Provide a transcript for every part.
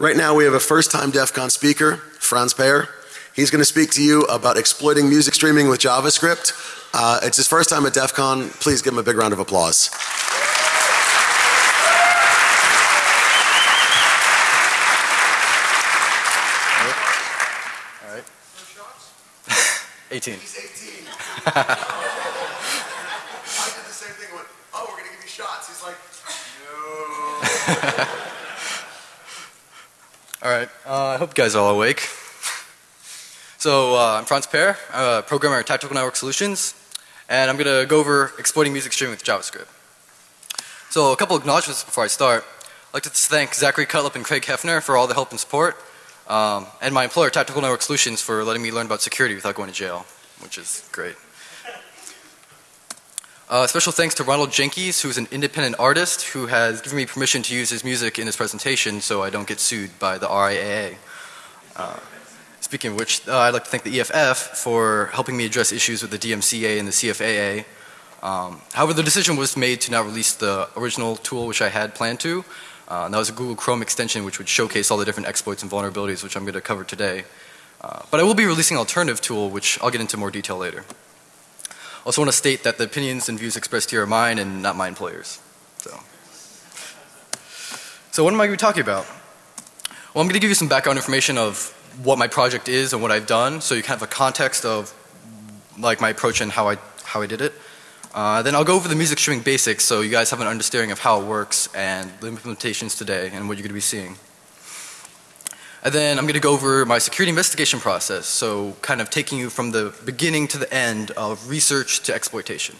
Right now, we have a first time DEF CON speaker, Franz Payer. He's going to speak to you about exploiting music streaming with JavaScript. Uh, it's his first time at DEF CON. Please give him a big round of applause. All right, 18. All right. Uh, I hope you guys are all awake. So uh, I'm Franz I'm a programmer at Tactical Network Solutions, and I'm going to go over exploiting music streaming with JavaScript. So a couple of acknowledgements before I start. I'd like to thank Zachary Cutlip and Craig Hefner for all the help and support, um, and my employer, Tactical Network Solutions, for letting me learn about security without going to jail, which is great. Uh, special thanks to Ronald Jenkins, who's an independent artist who has given me permission to use his music in his presentation so I don't get sued by the RIAA. Uh, speaking of which, uh, I'd like to thank the EFF for helping me address issues with the DMCA and the CFAA. Um, however, the decision was made to not release the original tool which I had planned to. Uh, and that was a Google Chrome extension which would showcase all the different exploits and vulnerabilities which I'm going to cover today. Uh, but I will be releasing an alternative tool which I'll get into more detail later. Also want to state that the opinions and views expressed here are mine and not my employer's. So, so what am I going to be talking about? Well, I'm going to give you some background information of what my project is and what I've done, so you can have a context of like my approach and how I how I did it. Uh, then I'll go over the music streaming basics, so you guys have an understanding of how it works and the implementations today and what you're going to be seeing. And then I'm going to go over my security investigation process, so kind of taking you from the beginning to the end of research to exploitation.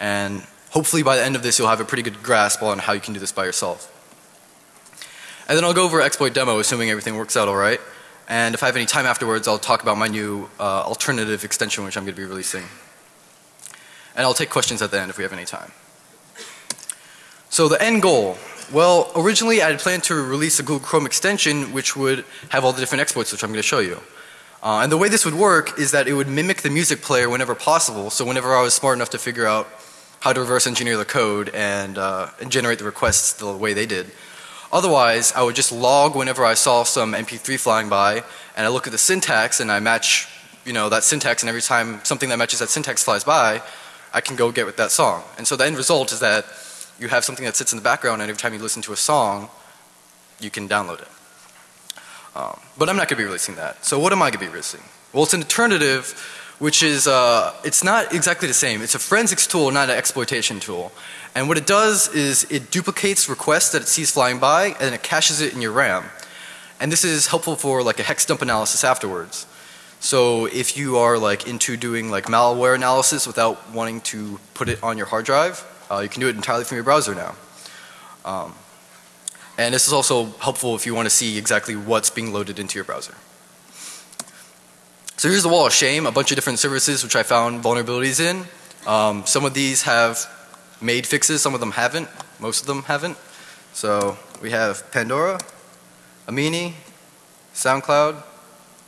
And hopefully by the end of this you'll have a pretty good grasp on how you can do this by yourself. And then I'll go over exploit demo assuming everything works out alright. And if I have any time afterwards I'll talk about my new uh, alternative extension which I'm going to be releasing. And I'll take questions at the end if we have any time. So the end goal well, originally I had planned to release a Google Chrome extension which would have all the different exploits which I'm going to show you. Uh, and the way this would work is that it would mimic the music player whenever possible. So whenever I was smart enough to figure out how to reverse engineer the code and, uh, and generate the requests the way they did. Otherwise, I would just log whenever I saw some MP3 flying by and I look at the syntax and I match, you know, that syntax and every time something that matches that syntax flies by, I can go get with that song. And so the end result is that you have something that sits in the background and every time you listen to a song, you can download it. Um, but I'm not going to be releasing that. So what am I going to be releasing? Well, it's an alternative which is, uh, it's not exactly the same. It's a forensics tool, not an exploitation tool. And what it does is it duplicates requests that it sees flying by and it caches it in your RAM. And this is helpful for like a hex dump analysis afterwards. So if you are like into doing like malware analysis without wanting to put it on your hard drive, uh, you can do it entirely from your browser now. Um, and this is also helpful if you want to see exactly what's being loaded into your browser. So here's the wall of shame, a bunch of different services which I found vulnerabilities in. Um, some of these have made fixes, some of them haven't, most of them haven't. So we have Pandora, Amini, SoundCloud,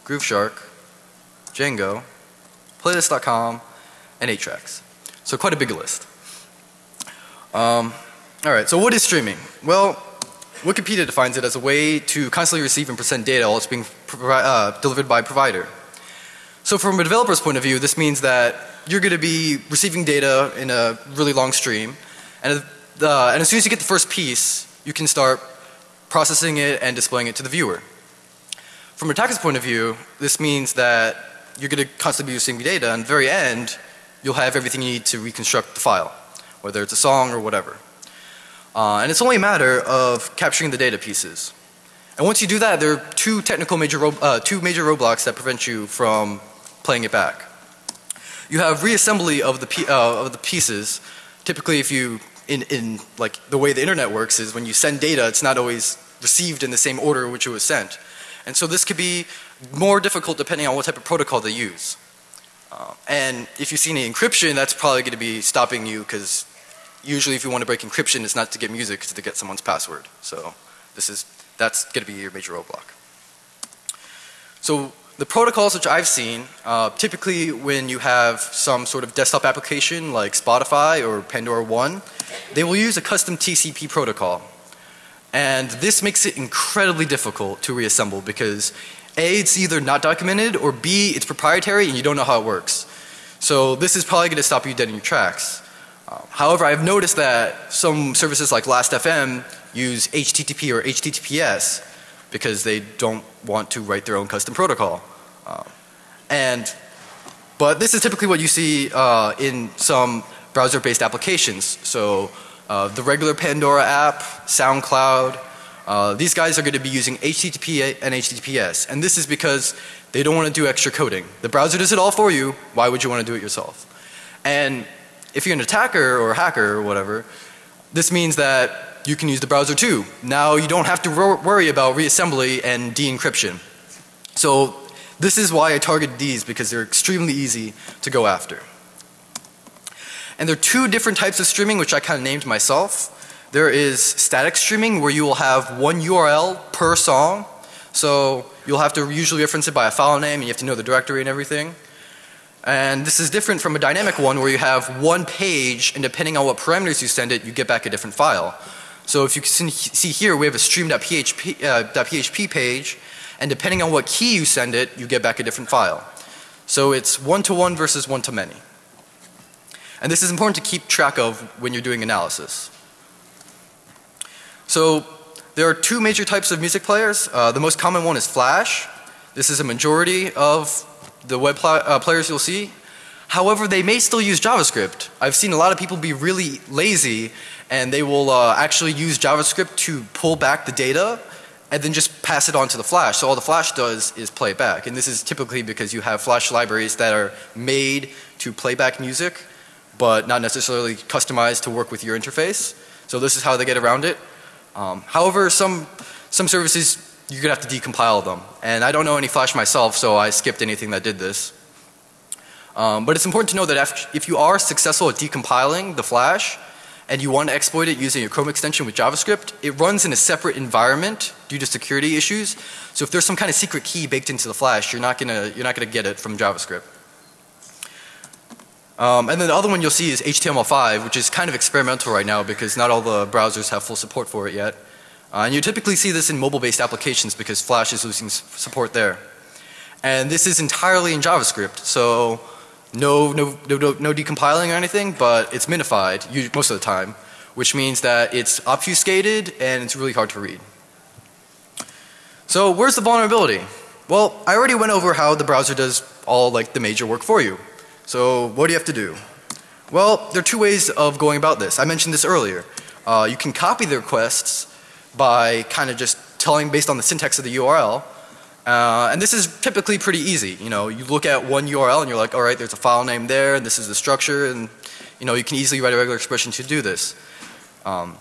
GrooveShark, Django, Playlist.com, and 8tracks. So quite a big list. Um, Alright, so what is streaming? Well, Wikipedia defines it as a way to constantly receive and present data while it's being uh, delivered by a provider. So from a developer's point of view, this means that you're going to be receiving data in a really long stream and, uh, and as soon as you get the first piece, you can start processing it and displaying it to the viewer. From a attacker's point of view, this means that you're going to constantly be receiving data and at the very end, you'll have everything you need to reconstruct the file whether it's a song or whatever. Uh, and it's only a matter of capturing the data pieces. And once you do that, there are two technical major, uh, two major roadblocks that prevent you from playing it back. You have reassembly of the, uh, of the pieces. Typically if you, in, in like the way the internet works is when you send data, it's not always received in the same order in which it was sent. And so this could be more difficult depending on what type of protocol they use. Uh, and if you see any encryption, that's probably going to be stopping you because usually if you want to break encryption, it's not to get music, it's to get someone's password. So this is, that's going to be your major roadblock. So the protocols which I've seen, uh, typically when you have some sort of desktop application like Spotify or Pandora One, they will use a custom TCP protocol. And this makes it incredibly difficult to reassemble because A, it's either not documented or B, it's proprietary and you don't know how it works. So this is probably going to stop you dead in your tracks. However, I've noticed that some services like Last.fm use HTTP or HTTPS because they don't want to write their own custom protocol. Um, and, but this is typically what you see uh, in some browser-based applications. So uh, the regular Pandora app, SoundCloud, uh, these guys are going to be using HTTP and HTTPS. And this is because they don't want to do extra coding. The browser does it all for you. Why would you want to do it yourself? And if you're an attacker or hacker or whatever, this means that you can use the browser too. Now you don't have to worry about reassembly and de-encryption. So this is why I targeted these because they're extremely easy to go after. And there are two different types of streaming which I kind of named myself. There is static streaming where you will have one URL per song. So you'll have to usually reference it by a file name and you have to know the directory and everything. And this is different from a dynamic one where you have one page and depending on what parameters you send it, you get back a different file. So if you can see here, we have a stream.php uh, .php page and depending on what key you send it, you get back a different file. So it's one to one versus one to many. And this is important to keep track of when you're doing analysis. So there are two major types of music players. Uh, the most common one is Flash. This is a majority of the web uh, players you'll see. However, they may still use JavaScript. I've seen a lot of people be really lazy and they will uh, actually use JavaScript to pull back the data and then just pass it on to the Flash. So all the Flash does is play back. And this is typically because you have Flash libraries that are made to play back music but not necessarily customized to work with your interface. So this is how they get around it. Um, however, some, some services you're to have to decompile them. And I don't know any Flash myself, so I skipped anything that did this. Um, but it's important to know that if you are successful at decompiling the Flash and you want to exploit it using a Chrome extension with JavaScript, it runs in a separate environment due to security issues. So if there's some kind of secret key baked into the Flash, you're not to, you're not to get it from JavaScript. Um, and then the other one you'll see is HTML5, which is kind of experimental right now because not all the browsers have full support for it yet. Uh, and you typically see this in mobile-based applications because Flash is losing support there. And this is entirely in JavaScript, so no, no, no, no decompiling or anything, but it's minified most of the time, which means that it's obfuscated and it's really hard to read. So where's the vulnerability? Well, I already went over how the browser does all like the major work for you. So what do you have to do? Well, there are two ways of going about this. I mentioned this earlier. Uh, you can copy the requests by kind of just telling based on the syntax of the URL. Uh, and this is typically pretty easy. You know, you look at one URL and you're like, all right, there's a file name there and this is the structure and you know, you can easily write a regular expression to do this. Um,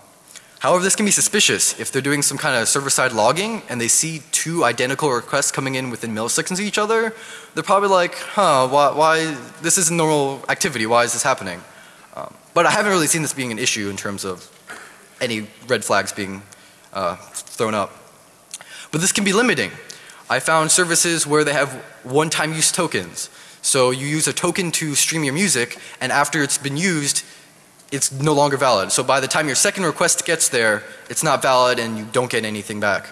However, this can be suspicious if they're doing some kind of server-side logging and they see two identical requests coming in within milliseconds of each other. They're probably like, huh, why, why this isn't normal activity, why is this happening? Um, but I haven't really seen this being an issue in terms of any red flags being uh, thrown up. But this can be limiting. I found services where they have one-time use tokens. So you use a token to stream your music and after it's been used, it's no longer valid. So by the time your second request gets there, it's not valid and you don't get anything back.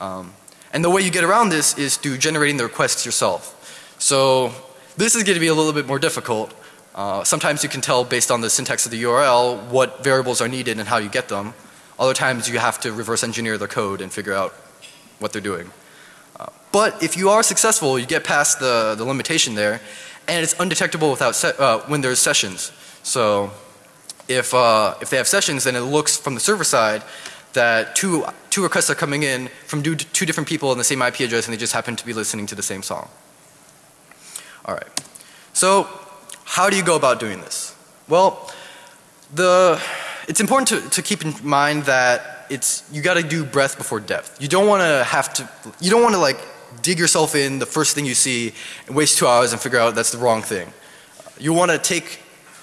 Um, and the way you get around this is through generating the requests yourself. So this is going to be a little bit more difficult. Uh, sometimes you can tell based on the syntax of the URL what variables are needed and how you get them. Other times you have to reverse engineer the code and figure out what they're doing. Uh, but if you are successful, you get past the, the limitation there and it's undetectable without se uh, when there's sessions. So if, uh, if they have sessions, then it looks from the server side that two, two requests are coming in from two, two different people on the same IP address and they just happen to be listening to the same song. Alright. So how do you go about doing this? Well, the, it's important to, to keep in mind that it's, you gotta do breadth before depth. You don't wanna have to, you don't wanna like dig yourself in the first thing you see and waste two hours and figure out that's the wrong thing. You wanna take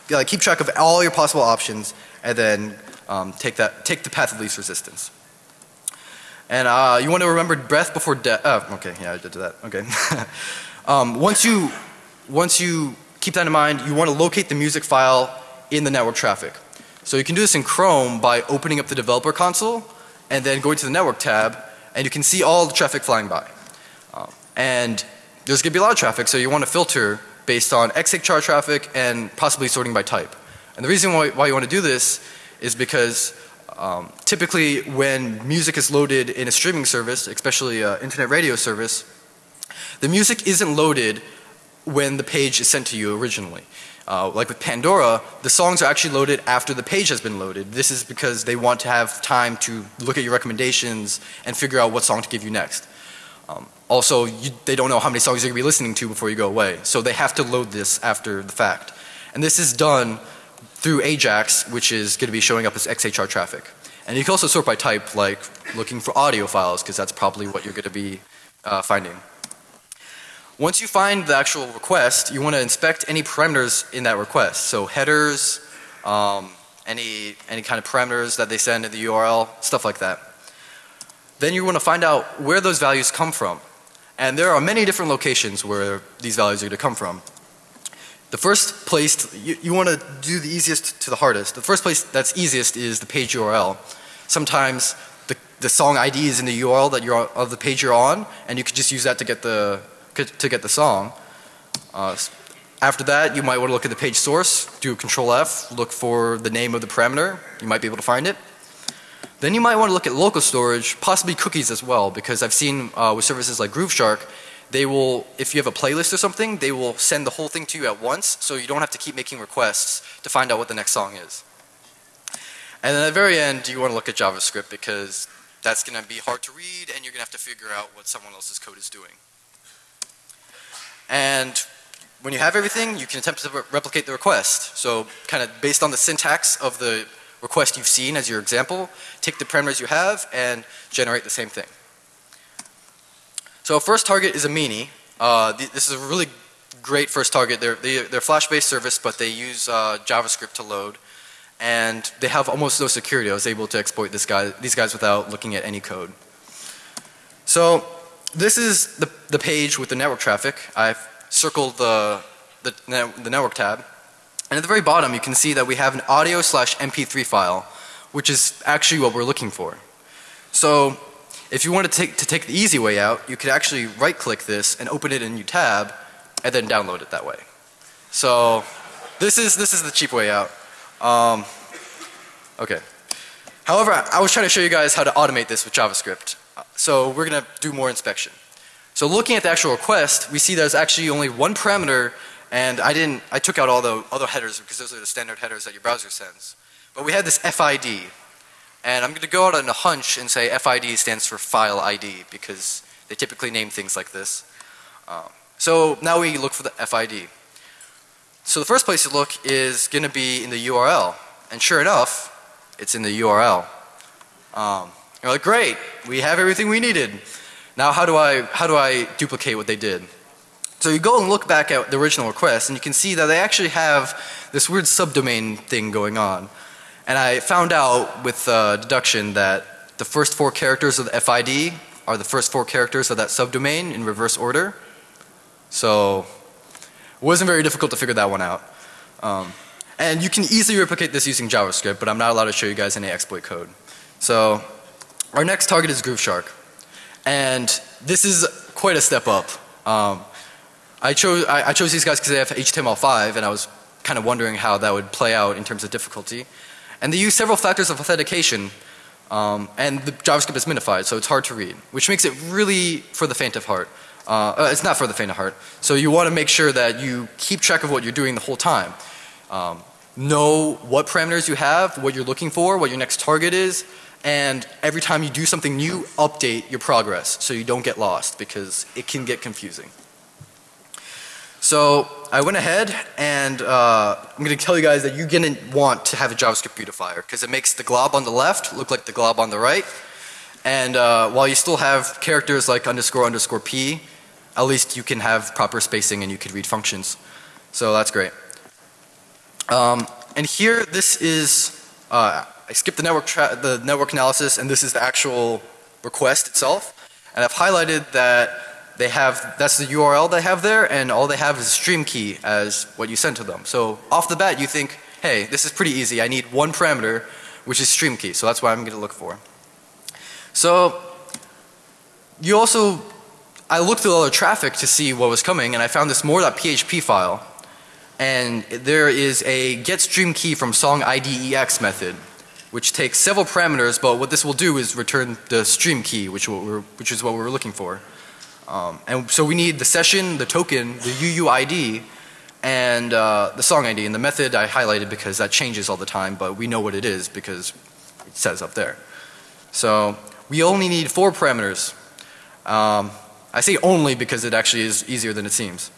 like keep track of all your possible options and then um, take that take the path of least resistance. And uh, you want to remember breath before death. Oh, okay, yeah, I did that. Okay. um, once you once you keep that in mind, you want to locate the music file in the network traffic. So you can do this in Chrome by opening up the developer console and then going to the network tab, and you can see all the traffic flying by. Um, and there's going to be a lot of traffic, so you want to filter based on XHR traffic and possibly sorting by type. And the reason why, why you want to do this is because um, typically when music is loaded in a streaming service, especially an internet radio service, the music isn't loaded when the page is sent to you originally. Uh, like with Pandora, the songs are actually loaded after the page has been loaded. This is because they want to have time to look at your recommendations and figure out what song to give you next. Um, also, you, they don't know how many songs you're going to be listening to before you go away. So they have to load this after the fact. And this is done through Ajax, which is going to be showing up as XHR traffic. And you can also sort by type, like looking for audio files, because that's probably what you're going to be uh, finding. Once you find the actual request, you want to inspect any parameters in that request. So headers, um, any, any kind of parameters that they send in the URL, stuff like that. Then you want to find out where those values come from. And there are many different locations where these values are going to come from. The first place, you, you want to do the easiest to the hardest. The first place that's easiest is the page URL. Sometimes the, the song ID is in the URL that you're of the page you're on, and you could just use that to get the to get the song. Uh, after that, you might want to look at the page source, do Control F, look for the name of the parameter. You might be able to find it. Then you might want to look at local storage, possibly cookies as well, because I've seen uh, with services like Grooveshark, they will, if you have a playlist or something, they will send the whole thing to you at once, so you don't have to keep making requests to find out what the next song is. And then at the very end, you want to look at JavaScript because that's going to be hard to read and you're going to have to figure out what someone else's code is doing. And when you have everything, you can attempt to re replicate the request. So kind of based on the syntax of the request you've seen as your example, take the parameters you have and generate the same thing. So first target is Amini. Uh, th this is a really great first target. They're, they, they are Flash-based service, but they use uh, JavaScript to load. And they have almost no security. I was able to exploit this guy, these guys without looking at any code. So this is the, the page with the network traffic. I've circled the, the, the network tab. And at the very bottom you can see that we have an audio slash MP3 file, which is actually what we're looking for. So if you wanted to take, to take the easy way out, you could actually right click this and open it in a new tab and then download it that way. So this is, this is the cheap way out. Um, okay. However, I was trying to show you guys how to automate this with JavaScript. So we're going to do more inspection. So looking at the actual request, we see there's actually only one parameter and I didn't, I took out all the other headers because those are the standard headers that your browser sends. But we had this FID. And I'm going to go out on a hunch and say FID stands for file ID because they typically name things like this. Um, so now we look for the FID. So the first place to look is going to be in the URL. And sure enough, it's in the URL. Um, you're like, great, we have everything we needed. Now how do I, how do I duplicate what they did? So you go and look back at the original request and you can see that they actually have this weird subdomain thing going on. And I found out with uh, deduction that the first four characters of the FID are the first four characters of that subdomain in reverse order. So it wasn't very difficult to figure that one out. Um, and you can easily replicate this using JavaScript, but I'm not allowed to show you guys any exploit code. So our next target is Grooveshark. And this is quite a step up. Um, I, chose, I, I chose these guys because they have HTML5 and I was kind of wondering how that would play out in terms of difficulty. And they use several factors of authentication um, and the JavaScript is minified so it's hard to read which makes it really for the faint of heart. Uh, uh, it's not for the faint of heart. So you want to make sure that you keep track of what you're doing the whole time. Um, know what parameters you have, what you're looking for, what your next target is, and every time you do something new, update your progress so you don't get lost because it can get confusing. So I went ahead and uh, I'm going to tell you guys that you're going to want to have a JavaScript beautifier because it makes the glob on the left look like the glob on the right. And uh, while you still have characters like underscore underscore p, at least you can have proper spacing and you can read functions. So that's great. Um, and here this is, uh, I skipped the network, the network analysis and this is the actual request itself. And I've highlighted that they have, that's the URL they have there and all they have is a stream key as what you sent to them. So off the bat you think, hey, this is pretty easy. I need one parameter which is stream key. So that's what I'm going to look for. So you also, I looked through all the traffic to see what was coming and I found this more.php file and there is a get stream key from song IDEX method which takes several parameters but what this will do is return the stream key which, which is what we were looking for. Um, and so we need the session, the token, the UUID and uh, the song ID and the method I highlighted because that changes all the time but we know what it is because it says up there. So we only need four parameters. Um, I say only because it actually is easier than it seems.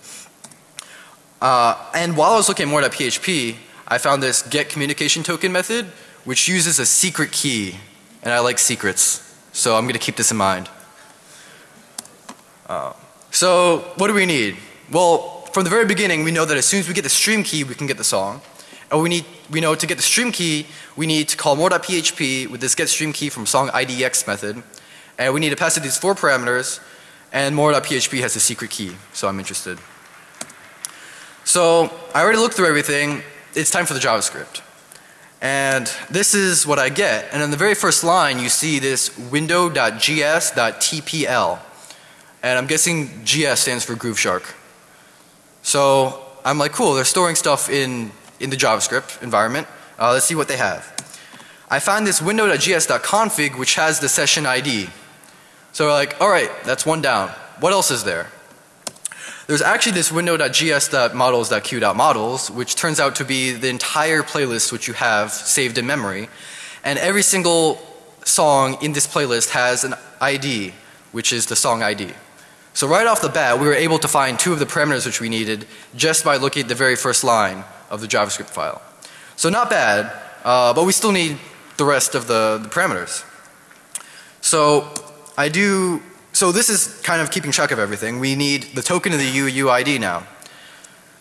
Uh, and while I was looking more at PHP, I found this get communication token method which uses a secret key and I like secrets so I'm going to keep this in mind. Uh, so what do we need? Well from the very beginning we know that as soon as we get the stream key we can get the song. And we need, we know to get the stream key we need to call more.php with this get stream key from song IDX method. And we need to pass it these four parameters and more.php has a secret key so I'm interested. So I already looked through everything. It's time for the JavaScript. And this is what I get. And in the very first line you see this window.js.tpl. And I'm guessing GS stands for Groove Shark. So I'm like cool they're storing stuff in, in the JavaScript environment. Uh, let's see what they have. I found this window.js.config which has the session ID. So we're like alright that's one down. What else is there? There's actually this window.js.models.q.models which turns out to be the entire playlist which you have saved in memory. And every single song in this playlist has an ID which is the song ID. So right off the bat we were able to find two of the parameters which we needed just by looking at the very first line of the JavaScript file. So not bad, uh, but we still need the rest of the, the parameters. So I do so this is kind of keeping track of everything. We need the token of the UUID now.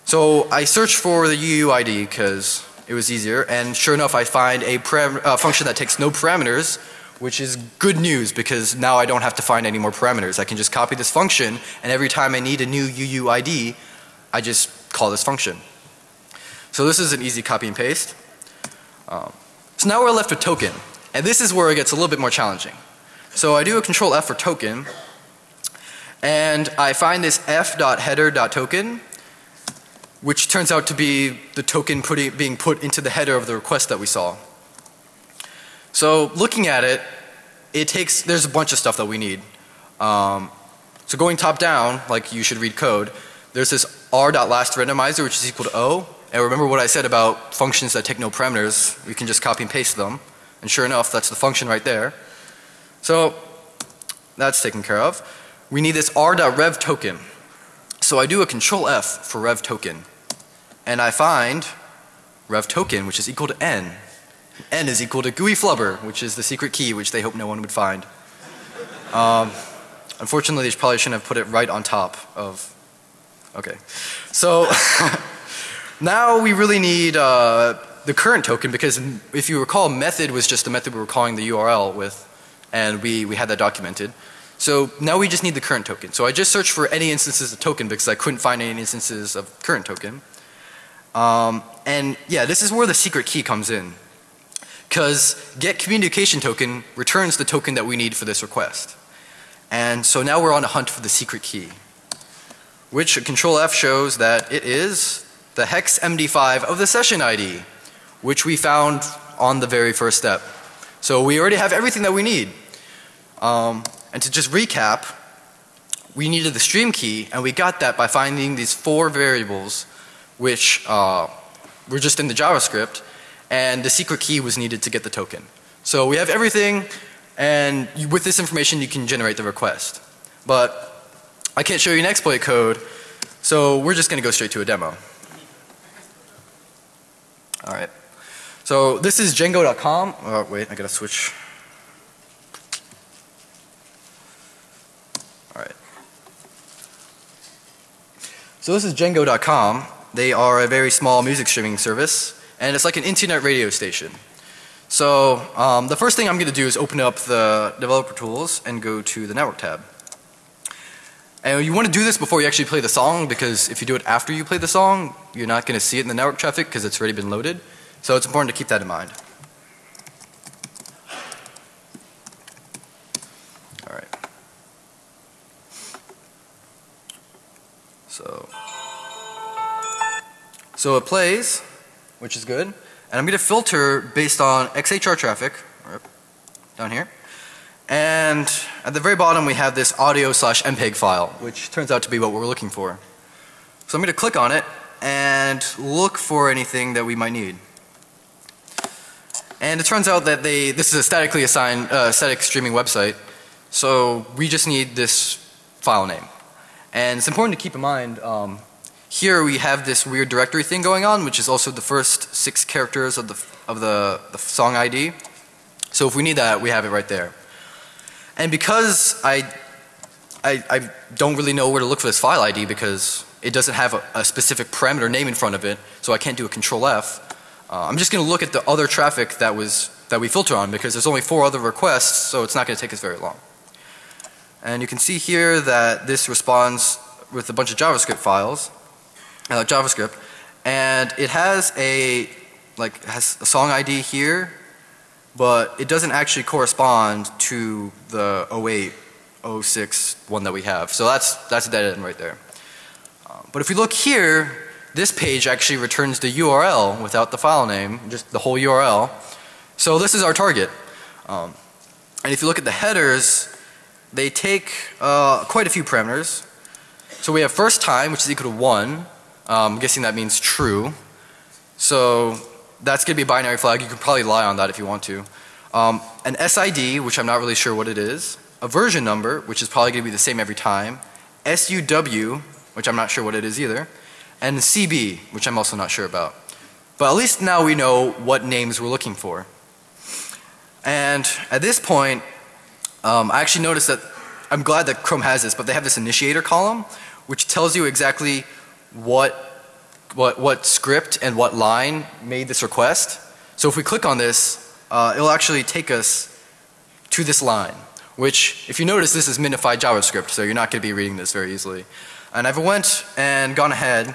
So I search for the UUID because it was easier and sure enough I find a uh, function that takes no parameters which is good news because now I don't have to find any more parameters. I can just copy this function and every time I need a new UUID I just call this function. So this is an easy copy and paste. Um, so now we're left with token and this is where it gets a little bit more challenging. So I do a control F for token and I find this f.header.token which turns out to be the token putting, being put into the header of the request that we saw. So looking at it, it takes, there's a bunch of stuff that we need. Um, so going top down, like you should read code, there's this r.last randomizer which is equal to O. And remember what I said about functions that take no parameters, we can just copy and paste them. And sure enough, that's the function right there. So that's taken care of we need this r.rev token. So I do a control F for rev token and I find rev token which is equal to n. n is equal to GUI flubber which is the secret key which they hope no one would find. Um, unfortunately they probably shouldn't have put it right on top of, okay. So now we really need uh, the current token because if you recall method was just the method we were calling the URL with and we, we had that documented. So now we just need the current token. So I just searched for any instances of token because I couldn't find any instances of current token. Um, and yeah, this is where the secret key comes in. Because get communication token returns the token that we need for this request. And so now we're on a hunt for the secret key. Which control F shows that it is the hex MD5 of the session ID. Which we found on the very first step. So we already have everything that we need. Um, and to just recap, we needed the stream key and we got that by finding these four variables which uh, were just in the JavaScript and the secret key was needed to get the token. So we have everything and you, with this information you can generate the request. But I can't show you an exploit code so we're just going to go straight to a demo. Alright. So this is Django.com. Oh wait, I gotta switch So this is Django.com. They are a very small music streaming service and it's like an internet radio station. So um, the first thing I'm going to do is open up the developer tools and go to the network tab. And you want to do this before you actually play the song because if you do it after you play the song you're not going to see it in the network traffic because it's already been loaded. So it's important to keep that in mind. So, so it plays, which is good. And I'm going to filter based on XHR traffic, down here. And at the very bottom we have this audio slash MPEG file, which turns out to be what we're looking for. So I'm going to click on it and look for anything that we might need. And it turns out that they, this is a statically assigned, uh, static streaming website. So we just need this file name. And it's important to keep in mind, um, here we have this weird directory thing going on, which is also the first six characters of the, of the, the song ID. So if we need that, we have it right there. And because I, I, I don't really know where to look for this file ID because it doesn't have a, a specific parameter name in front of it, so I can't do a control F. Uh, I'm just going to look at the other traffic that was that we filter on because there's only four other requests, so it's not going to take us very long. And you can see here that this responds with a bunch of JavaScript files, uh, JavaScript, and it has a like has a song ID here, but it doesn't actually correspond to the 08, 06 one that we have. So that's that's a dead end right there. Um, but if we look here, this page actually returns the URL without the file name, just the whole URL. So this is our target. Um, and if you look at the headers, they take uh, quite a few parameters. So we have first time, which is equal to 1. Um, I'm guessing that means true. So that's going to be a binary flag. You can probably lie on that if you want to. Um, an SID, which I'm not really sure what it is. A version number, which is probably going to be the same every time. SUW, which I'm not sure what it is either. And CB, which I'm also not sure about. But at least now we know what names we're looking for. And at this point, um, I actually noticed that I'm glad that Chrome has this, but they have this initiator column, which tells you exactly what, what, what script and what line made this request. So if we click on this, uh, it'll actually take us to this line, which if you notice this is minified JavaScript, so you're not going to be reading this very easily. And I've went and gone ahead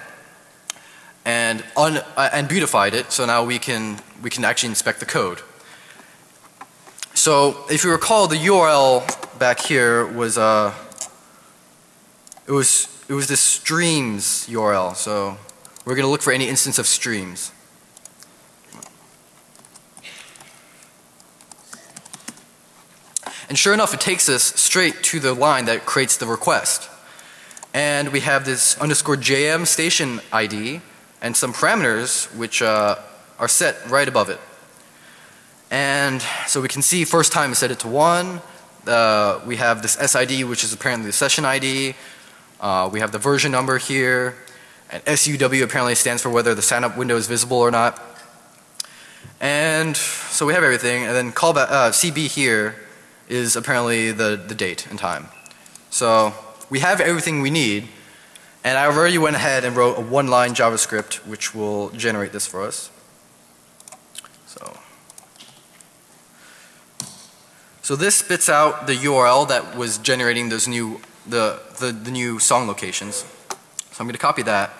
and, un, uh, and beautified it, so now we can, we can actually inspect the code. So if you recall, the URL back here was uh, it was it was the streams URL. So we're going to look for any instance of streams. And sure enough, it takes us straight to the line that creates the request. And we have this underscore JM station ID and some parameters which uh, are set right above it. And so we can see first time set it to 1. Uh, we have this SID which is apparently the session ID. Uh, we have the version number here. And SUW apparently stands for whether the sign up window is visible or not. And so we have everything and then uh, CB here is apparently the, the date and time. So we have everything we need and I already went ahead and wrote a one line JavaScript which will generate this for us. So so this spits out the URL that was generating those new the, the, the new song locations. So I'm going to copy that.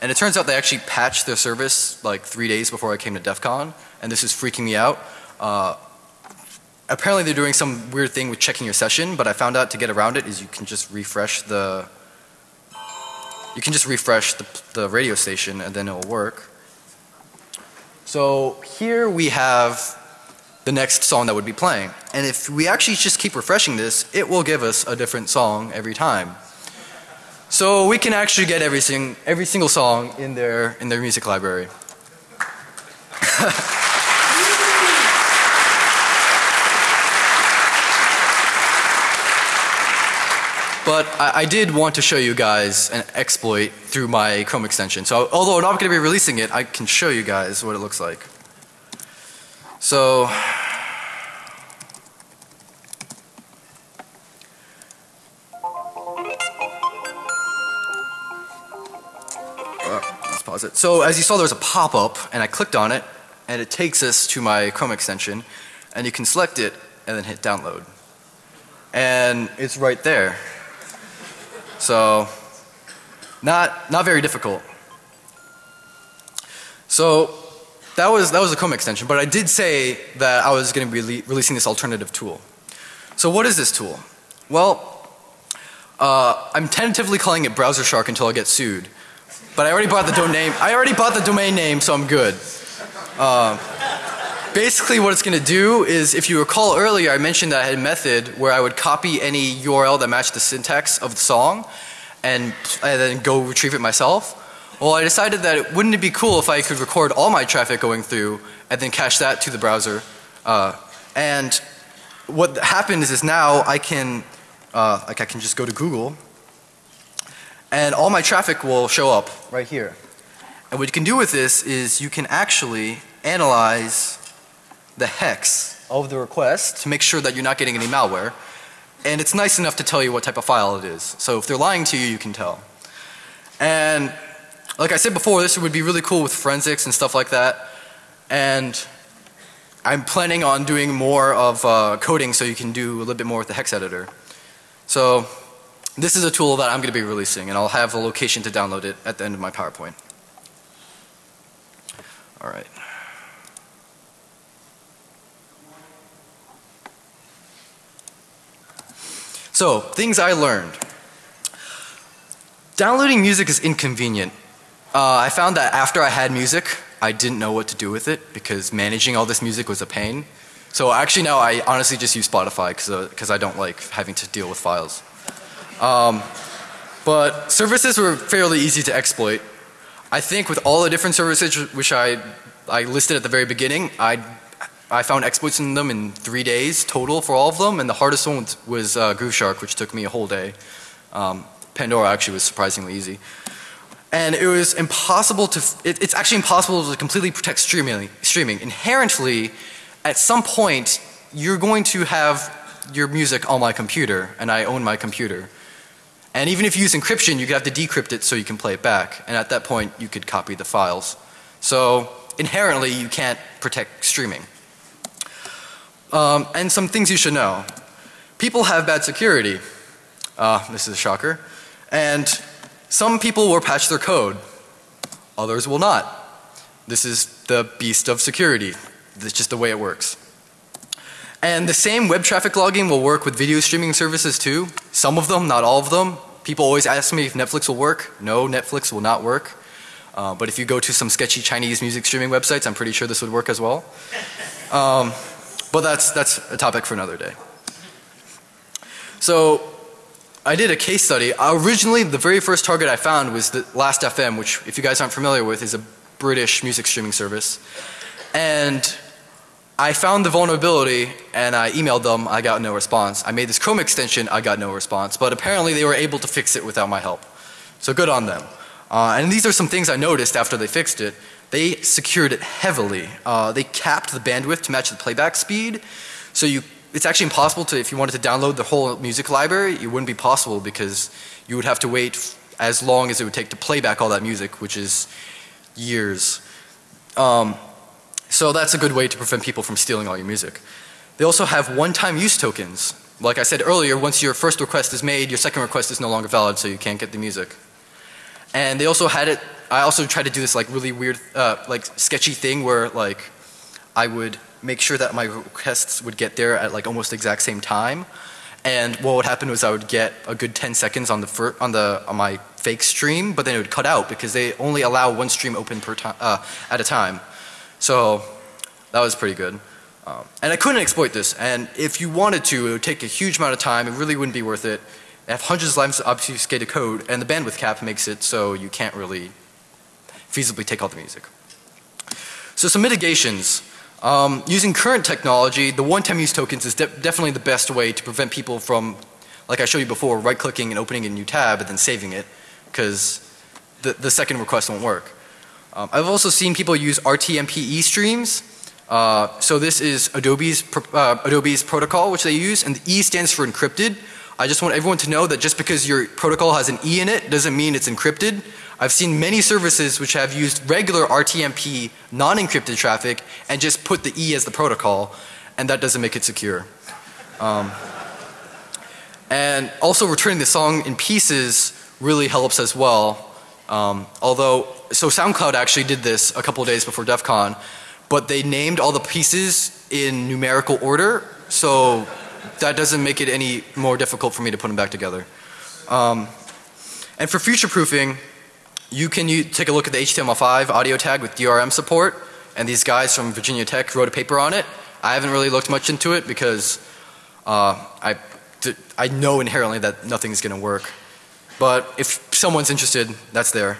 And it turns out they actually patched their service like three days before I came to DEF CON and this is freaking me out. Uh, apparently they're doing some weird thing with checking your session, but I found out to get around it is you can just refresh the you can just refresh the, the radio station and then it will work. So here we have the next song that would be playing. And if we actually just keep refreshing this, it will give us a different song every time. So we can actually get every, sing, every single song in their, in their music library. But I, I, did want to show you guys an exploit through my Chrome extension. So although I'm not going to be releasing it, I can show you guys what it looks like. So uh, let's pause it. So as you saw there's a pop-up and I clicked on it and it takes us to my Chrome extension and you can select it and then hit download. And it's right there. So not, not very difficult. So that was, that was a Chrome extension, but I did say that I was going to be releasing this alternative tool. So what is this tool? Well, Uh, I'm tentatively calling it Browser Shark until I get sued. But I already bought the domain. I already bought the domain name, so I'm good. Uh, basically, what it's going to do is, if you recall earlier, I mentioned that I had a method where I would copy any URL that matched the syntax of the song, and, and then go retrieve it myself. Well, I decided that it, wouldn't it be cool if I could record all my traffic going through and then cache that to the browser. Uh, and what happens is now I can, uh, like I can just go to Google and all my traffic will show up right here. And what you can do with this is you can actually analyze the hex of the request to make sure that you're not getting any malware. And it's nice enough to tell you what type of file it is. So if they're lying to you, you can tell. And like I said before, this would be really cool with forensics and stuff like that. And I'm planning on doing more of uh, coding so you can do a little bit more with the hex editor. So this is a tool that I'm going to be releasing and I'll have a location to download it at the end of my PowerPoint. Alright. So, things I learned. Downloading music is inconvenient. Uh, I found that after I had music, I didn't know what to do with it because managing all this music was a pain. So actually now I honestly just use Spotify because uh, I don't like having to deal with files. Um, but services were fairly easy to exploit. I think with all the different services which I, I listed at the very beginning, I, I found exploits in them in three days total for all of them and the hardest one was uh, Grooveshark which took me a whole day. Um, Pandora actually was surprisingly easy. And it was impossible to, it, it's actually impossible to completely protect streaming. streaming. Inherently, at some point, you're going to have your music on my computer and I own my computer. And even if you use encryption, you could have to decrypt it so you can play it back. And at that point, you could copy the files. So inherently, you can't protect streaming. Um, and some things you should know. People have bad security. Uh, this is a shocker. And some people will patch their code. Others will not. This is the beast of security. That's just the way it works. And the same web traffic logging will work with video streaming services too. Some of them, not all of them. People always ask me if Netflix will work. No, Netflix will not work. Uh, but if you go to some sketchy Chinese music streaming websites, I'm pretty sure this would work as well. Um, but that's, that's a topic for another day. So I did a case study. Originally, the very first target I found was the Last.fm, which if you guys aren't familiar with is a British music streaming service. And I found the vulnerability and I emailed them, I got no response. I made this Chrome extension, I got no response. But apparently they were able to fix it without my help. So good on them. Uh, and these are some things I noticed after they fixed it. They secured it heavily. Uh, they capped the bandwidth to match the playback speed. So you, it's actually impossible to, if you wanted to download the whole music library, it wouldn't be possible because you would have to wait as long as it would take to play back all that music, which is years. Um, so that's a good way to prevent people from stealing all your music. They also have one-time use tokens. Like I said earlier, once your first request is made, your second request is no longer valid so you can't get the music. And they also had it, I also tried to do this like really weird, uh, like sketchy thing where like I would make sure that my requests would get there at like almost the exact same time. And what would happen was I would get a good 10 seconds on the on the on my fake stream, but then it would cut out because they only allow one stream open per time uh, at a time. So that was pretty good. Um, and I couldn't exploit this. And if you wanted to, it would take a huge amount of time. It really wouldn't be worth it. They have hundreds of lines of obfuscated code, and the bandwidth cap makes it so you can't really feasibly take all the music. So some mitigations. Um, using current technology, the one-time use tokens is de definitely the best way to prevent people from, like I showed you before, right-clicking and opening a new tab and then saving it, because the, the second request won't work. Um, I've also seen people use RTMPE streams. Uh, so this is Adobe's, uh, Adobe's protocol which they use and the E stands for encrypted. I just want everyone to know that just because your protocol has an E in it doesn't mean it's encrypted. I've seen many services which have used regular RTMP non-encrypted traffic and just put the E as the protocol and that doesn't make it secure. Um, and also returning the song in pieces really helps as well. Um, although so SoundCloud actually did this a couple days before DEF CON, but they named all the pieces in numerical order, so that doesn't make it any more difficult for me to put them back together. Um, and for future proofing, you can u- take a look at the HTML5 audio tag with DRM support. And these guys from Virginia Tech wrote a paper on it. I haven't really looked much into it because uh, I, I know inherently that nothing's going to work. But if someone's interested, that's there.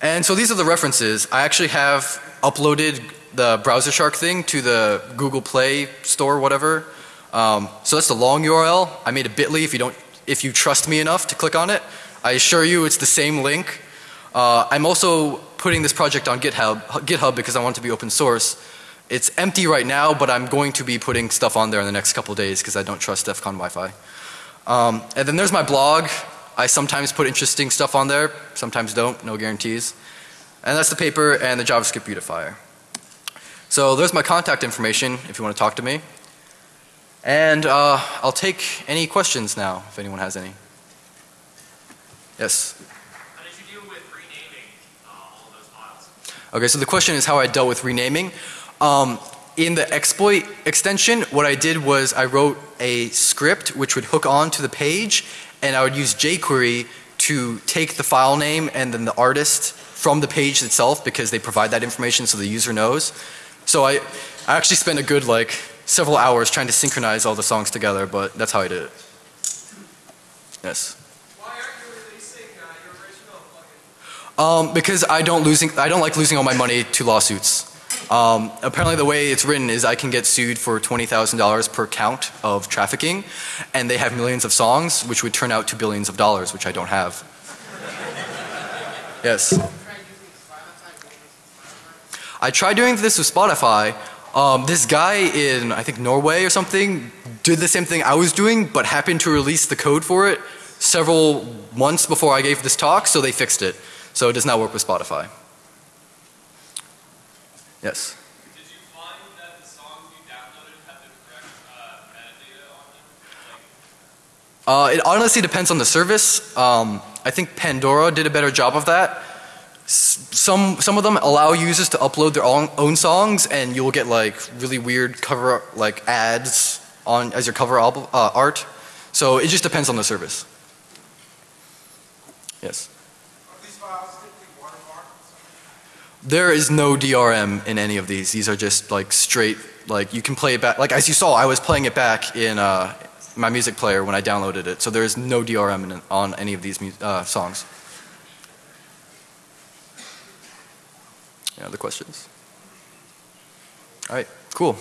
And so these are the references. I actually have uploaded the Browser Shark thing to the Google Play store, whatever. Um, so that's the long URL. I made a bit.ly if you don't, if you trust me enough to click on it. I assure you it's the same link. Uh, I'm also putting this project on GitHub, GitHub because I want it to be open source. It's empty right now, but I'm going to be putting stuff on there in the next couple days because I don't trust DEF CON Wi-Fi. Um, and then there's my blog. I sometimes put interesting stuff on there, sometimes don't, no guarantees. And that's the paper and the JavaScript beautifier. So there's my contact information if you want to talk to me. And uh, I'll take any questions now if anyone has any. Yes? How did you deal with renaming uh, all of those files? Okay, so the question is how I dealt with renaming. Um, in the exploit extension, what I did was I wrote a script which would hook on to the page and I would use jQuery to take the file name and then the artist from the page itself because they provide that information so the user knows. So I, I actually spent a good like several hours trying to synchronize all the songs together, but that's how I did it. Yes. Why aren't you releasing uh, your original plugin? Um, because I don't losing, I don't like losing all my money to lawsuits. Um, apparently the way it's written is I can get sued for $20,000 per count of trafficking and they have millions of songs which would turn out to billions of dollars which I don't have. yes. I tried doing this with Spotify. Um, this guy in I think Norway or something did the same thing I was doing but happened to release the code for it several months before I gave this talk so they fixed it. So it does not work with Spotify. Yes. Did you find that the songs you downloaded had the correct uh, metadata on them? Like, Uh, it honestly depends on the service. Um, I think Pandora did a better job of that. S- some some of them allow users to upload their own, own songs, and you'll get like really weird cover like ads on as your cover uh, art. So it just depends on the service. Yes. are these files typically watermarked? There is no DRM in any of these. These are just like straight, like you can play it back. Like as you saw, I was playing it back in uh, my music player when I downloaded it. So there is no DRM in, on any of these uh, songs. Any other questions? All right, cool.